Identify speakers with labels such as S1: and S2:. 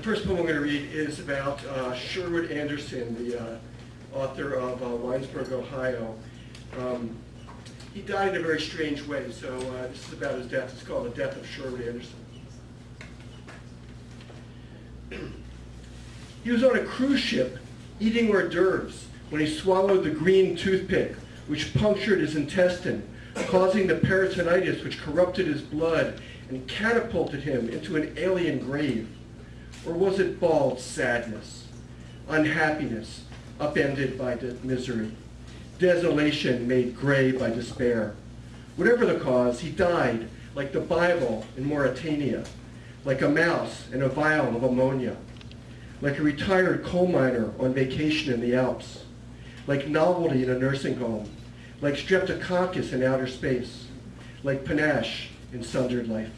S1: first poem I'm going to read is about uh, Sherwood Anderson, the uh, author of uh, Winesburg, Ohio. Um, he died in a very strange way, so uh, this is about his death. It's called The Death of Sherwood Anderson. he was on a cruise ship eating hors d'oeuvres when he swallowed the green toothpick, which punctured his intestine, causing the peritonitis which corrupted his blood and catapulted him into an alien grave. Or was it bald sadness, unhappiness, upended by misery, desolation made gray by despair? Whatever the cause, he died like the Bible in Mauritania, like a mouse in a vial of ammonia, like a retired coal miner on vacation in the Alps, like novelty in a nursing home, like streptococcus in outer space, like panache in sundered life.